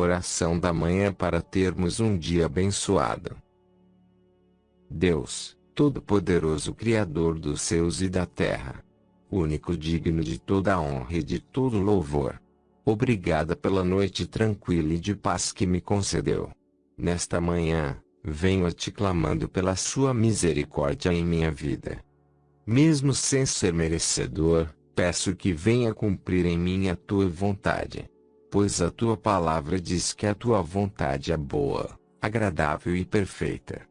Oração da manhã para termos um dia abençoado. Deus, Todo-Poderoso Criador dos céus e da terra, único digno de toda honra e de todo louvor. Obrigada pela noite tranquila e de paz que me concedeu. Nesta manhã, venho a te clamando pela sua misericórdia em minha vida. Mesmo sem ser merecedor, peço que venha cumprir em mim a tua vontade pois a tua palavra diz que a tua vontade é boa, agradável e perfeita.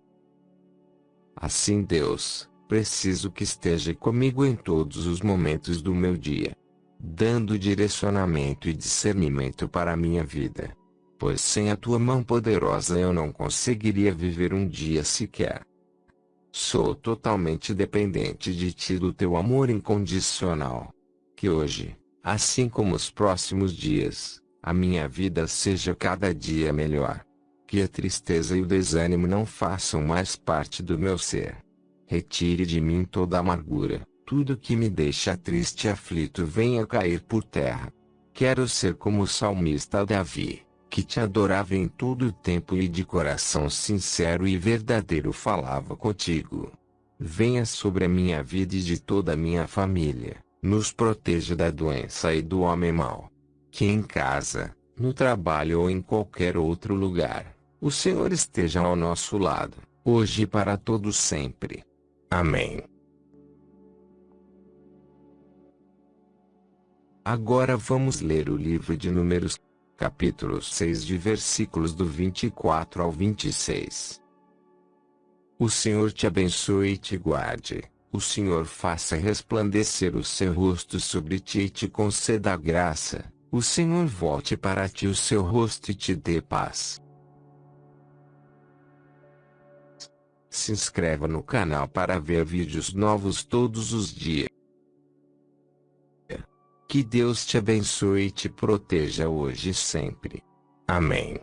Assim, Deus, preciso que esteja comigo em todos os momentos do meu dia, dando direcionamento e discernimento para a minha vida. Pois sem a tua mão poderosa eu não conseguiria viver um dia sequer. Sou totalmente dependente de ti do teu amor incondicional. Que hoje, assim como os próximos dias, a minha vida seja cada dia melhor. Que a tristeza e o desânimo não façam mais parte do meu ser. Retire de mim toda amargura, tudo que me deixa triste e aflito venha cair por terra. Quero ser como o salmista Davi, que te adorava em todo o tempo e de coração sincero e verdadeiro falava contigo. Venha sobre a minha vida e de toda a minha família, nos proteja da doença e do homem mau que em casa, no trabalho ou em qualquer outro lugar, o Senhor esteja ao nosso lado, hoje e para todos sempre. Amém. Agora vamos ler o livro de Números, capítulo 6 de versículos do 24 ao 26. O Senhor te abençoe e te guarde. O Senhor faça resplandecer o seu rosto sobre ti e te conceda graça. O Senhor volte para ti o seu rosto e te dê paz. Se inscreva no canal para ver vídeos novos todos os dias. Que Deus te abençoe e te proteja hoje e sempre. Amém.